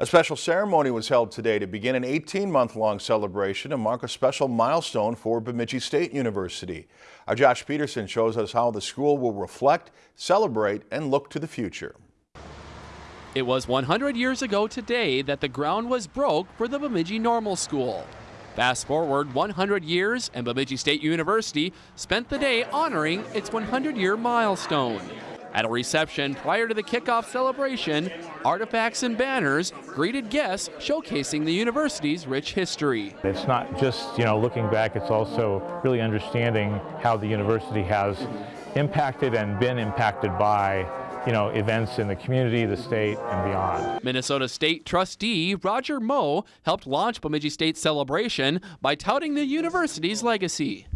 A special ceremony was held today to begin an 18-month-long celebration and mark a special milestone for Bemidji State University. Our Josh Peterson shows us how the school will reflect, celebrate, and look to the future. It was 100 years ago today that the ground was broke for the Bemidji Normal School. Fast forward 100 years and Bemidji State University spent the day honoring its 100-year milestone. At a reception prior to the kickoff celebration, artifacts and banners greeted guests showcasing the university's rich history. It's not just, you know, looking back, it's also really understanding how the university has impacted and been impacted by you know, events in the community, the state, and beyond. Minnesota State trustee Roger Moe helped launch Bemidji State Celebration by touting the university's legacy.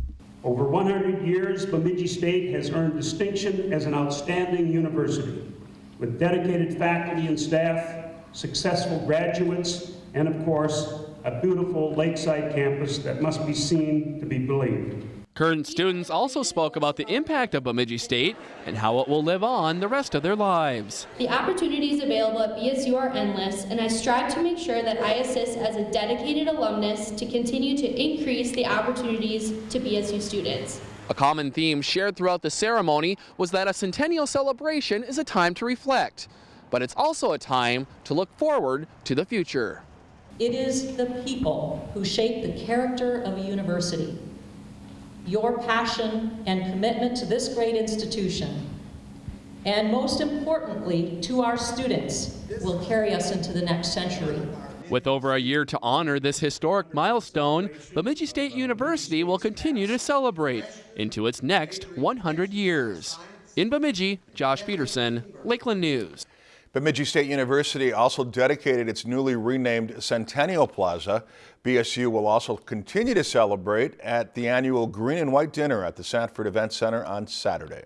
Over 100 years, Bemidji State has earned distinction as an outstanding university with dedicated faculty and staff, successful graduates, and of course, a beautiful lakeside campus that must be seen to be believed. Current students also spoke about the impact of Bemidji State and how it will live on the rest of their lives. The opportunities available at BSU are endless, and I strive to make sure that I assist as a dedicated alumnus to continue to increase the opportunities to BSU students. A common theme shared throughout the ceremony was that a centennial celebration is a time to reflect, but it's also a time to look forward to the future. It is the people who shape the character of a university. Your passion and commitment to this great institution, and most importantly, to our students, will carry us into the next century. With over a year to honor this historic milestone, Bemidji State University will continue to celebrate into its next 100 years. In Bemidji, Josh Peterson, Lakeland News. Bemidji State University also dedicated its newly renamed Centennial Plaza. BSU will also continue to celebrate at the annual Green and White Dinner at the Sanford Event Center on Saturday.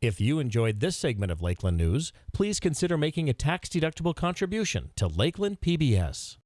If you enjoyed this segment of Lakeland News, please consider making a tax-deductible contribution to Lakeland PBS.